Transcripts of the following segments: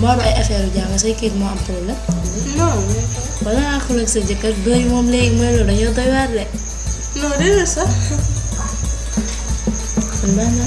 moo am ay affaire jàmm say kayit moo am problème. non. wala nga xool ak sa jëkkër doy moom léegi mooy loolu dañoo doy waar de. non déedéet sax. kon baax na.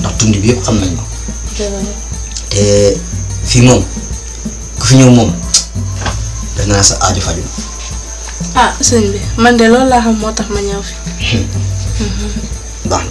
ndax tund bi yëpp xam nañ ko te fii moom ku fi ñëw moom def naa sa aajo faju ah sëñ bi man de loolu laa xam moo tax ma ñëw fi baax na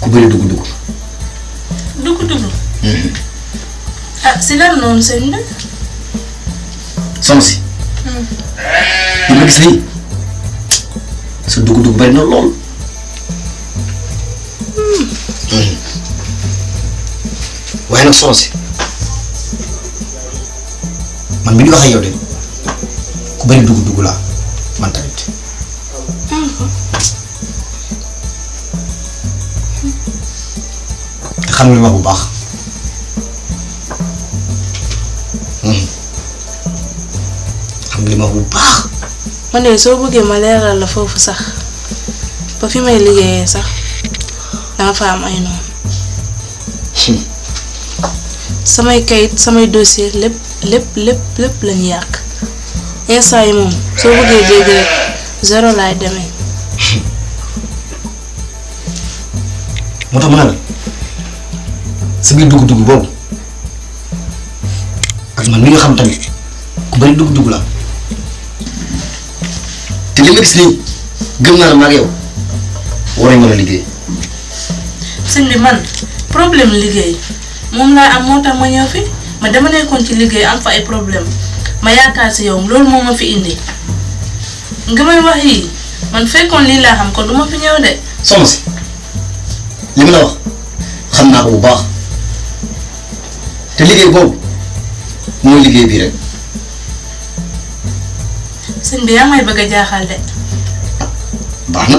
ku bëri dugg dugg. dugg dugg. Mhm. ah si lan noonu sëñ bi. soxna si. Mhm. li ma gis nii sa dugg dugg bari na lool. Mhm. waaye nag soxna si man mi di wax ak yow de ku bëri dugg dugg laa man tamit. xam nga li ma bu baax Hmm. xam nga li ma bu baax ma ne soo bëggee ma leeral la foofu sax ba fi may liggéeyee sax dama fa am ay noonu samay kayit samay dossier lépp lépp lépp lépp lañu yàq instant yi moom soo bëggee dégg rek zéro laay demee. moo tax ma ne la sa biir dugg-dugg boobu ak man mi nga xam tamit ku bari dugg-dugg la te li ma gis nii gëm naa ne maa ngi yow war nañu mën a liggéey. sëñ bi man problème liggéey moom laa am moo tax ma ñëw fi ma dama nekkoon ci liggéey am fa ay problème ma yaakaar si yow loolu moo ma fi indi nga may wax yii man fekkoon lii laa xam kon du ma fi ñëw de. soxna si li ma la wax xam naa ko bu baax te liggéey boobu mooy liggéey bii rek sëñ bi yaa may bëgg a jaaxal de. baax na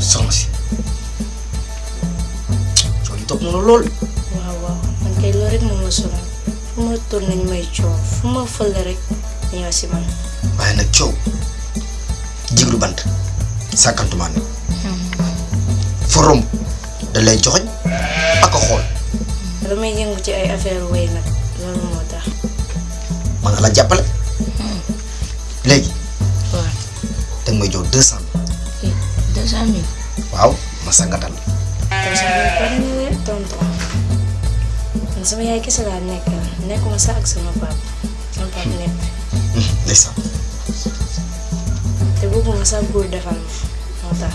soxna si coono yi topp na la lool waaw waaw man kay loolu rek moom la sonal fu ma toll nañu may coow fu ma fële rek ñu ñëw si man. waaye nag coow jiglu bant sàkkantumaan foo romb da lay joxoñ ak a xool damay yëngu ci ay affaire way nag loolu moo tax mën na la jàppale léegi waaw danga may jox deux cent mille deux cent mille waaw ma sangatal kon sama yaay pare na de tonton man sama yaay kese laa nekkal nekkuma sax ak sama papa sama papa nekk ndeysaan te bëgguma sax góor defal ma moo tax